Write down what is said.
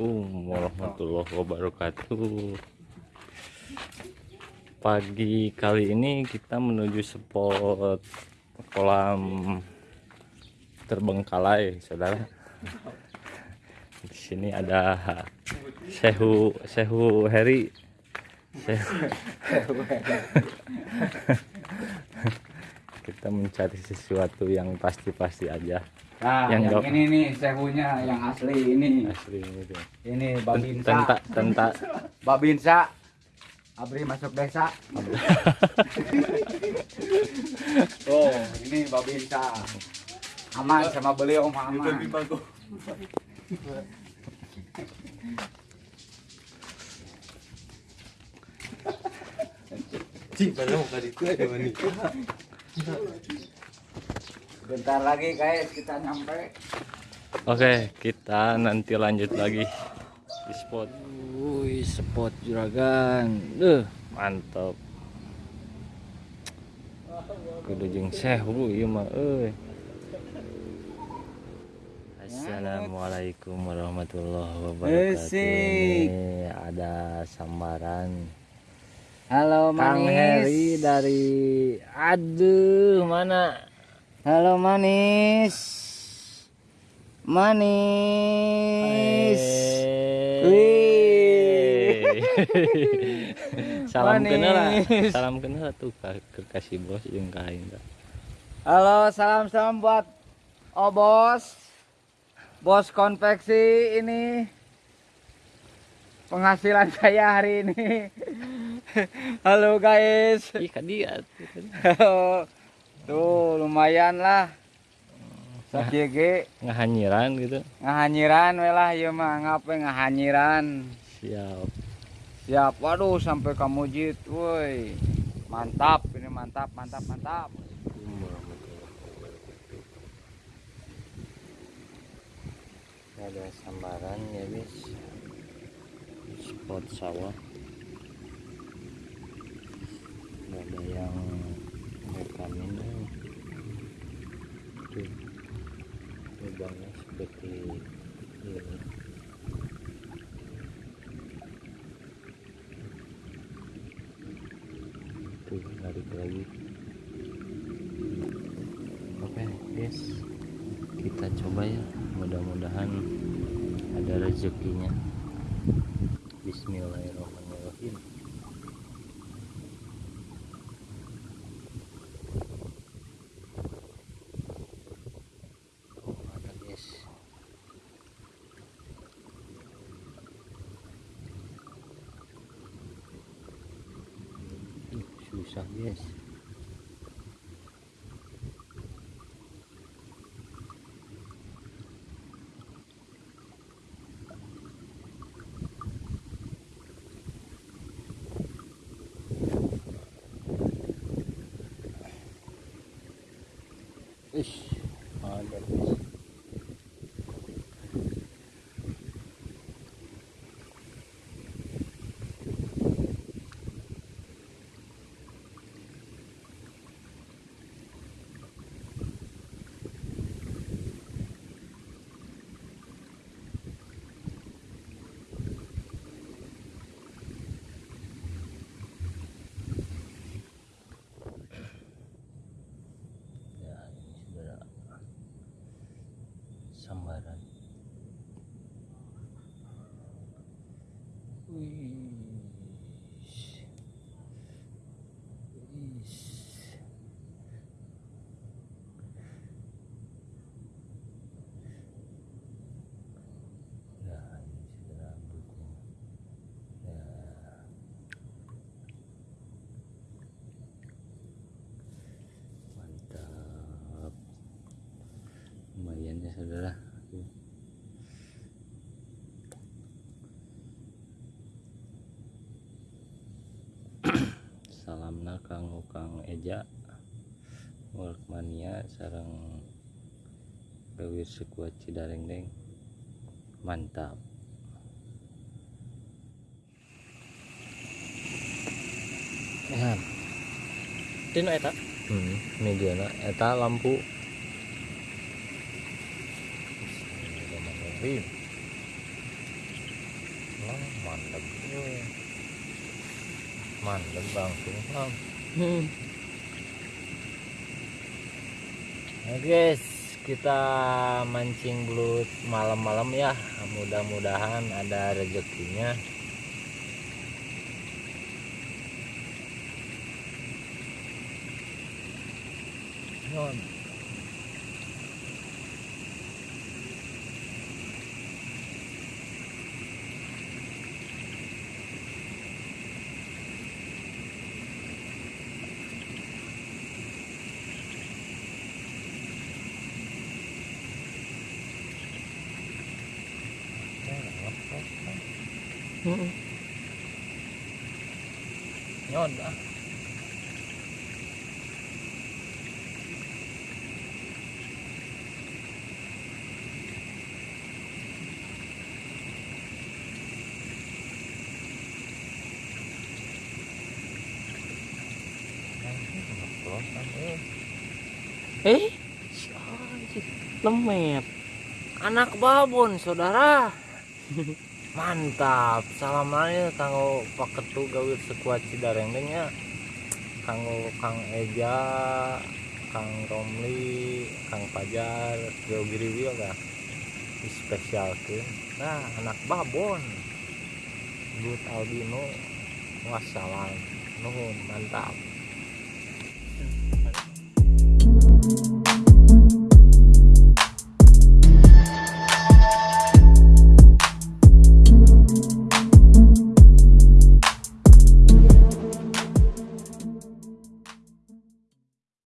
Assalamualaikum warahmatullahi wabarakatuh. Pagi kali ini kita menuju spot kolam terbengkalai saudara. Di sini ada Sehu Sehu Heri. Sehu kita mencari sesuatu yang pasti-pasti aja Nah, Yang yang, gak- ini nih sehunya yang asli ini. asli itu Ini Babinsa. tenta tenta Babinsa. Abri masuk desa. oh, ini Babinsa. Aman sama beliau mah aman. Bentar lagi guys kita nyampe. Oke, kita nanti lanjut lagi di spot. Wih, spot juragan. Duh, mantap. Kudu jeung sehu ieu mah euy. Assalamualaikum warahmatullahi wabarakatuh. Ini ada sambaran Halo Kang Heri dari aduh mana Halo manis. Manis. Wih. salam Manis. kenal salam kenal tuh ke, ke kasih bos yang kain Halo, salam-salam buat Obos. Bos konveksi ini penghasilan saya hari ini. Halo guys. ih dia Tuh, lumayan lah. Sakjege ngahanyiran gitu ngahanyiran we lah ieu mah ngape ngahanyiran. siap Siap. Waduh, sampai kamu jit, woi. Mantap, ini mantap, mantap, mantap. ada sambaran ya bis spot sawah Nggak ada yang rekamin eh. Tuh lubangnya seperti ini. Tuh narik lagi. Oke guys. Kita coba ya. Mudah-mudahan ada rezekinya. Bismillahirrahmanirrahim oh ada guys Ih, susah guys Ish, ada guys. Ya, ini saudara sambaran. Wih. Wih. Ya, ini saudara rambutnya. Ya. mantap lumayan ya saudara salamna kang kang eja Workmania sarang pewir sekuat cidareng deng mantap ya Dino eta? Hmm, mediana eta lampu. Bismillahirrahmanirrahim oh, mantap mantap langsung bang Hmm. Nah guys, kita mancing belut malam-malam ya. Mudah-mudahan ada rezekinya. Non. Nyon ah. Eh, lemet. Anak babon, saudara. Mantap. Salamannya kanggo paketu gawe sekuat cidarengnya. Kanggo Kang Eja, Kang Romli, Kang Pajar, Giriwil dah. Spesial Nah, anak babon. But albino. Wassalam. Nuhun, mantap.